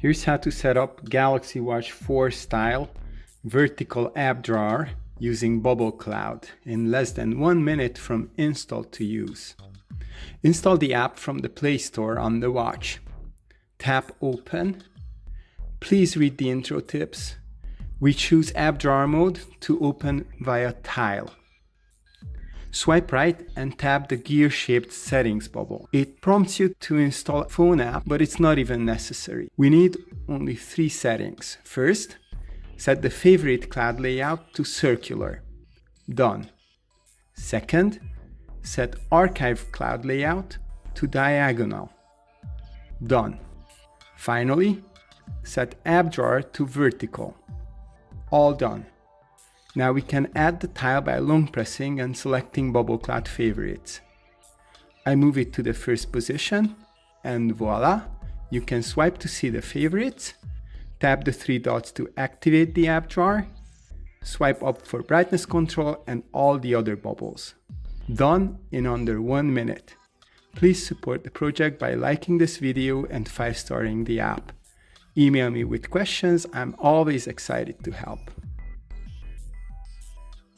Here's how to set up Galaxy Watch 4 style vertical app drawer using Bubble Cloud in less than one minute from install to use. Install the app from the Play Store on the watch. Tap Open. Please read the intro tips. We choose App Drawer mode to open via Tile. Swipe right and tap the gear-shaped settings bubble. It prompts you to install a phone app, but it's not even necessary. We need only three settings. First, set the favorite cloud layout to circular. Done. Second, set archive cloud layout to diagonal. Done. Finally, set app drawer to vertical. All done. Now we can add the tile by long pressing and selecting bubble cloud favorites. I move it to the first position and voila, you can swipe to see the favorites, tap the three dots to activate the app drawer, swipe up for brightness control and all the other bubbles. Done in under one minute. Please support the project by liking this video and 5-starring the app. Email me with questions, I'm always excited to help.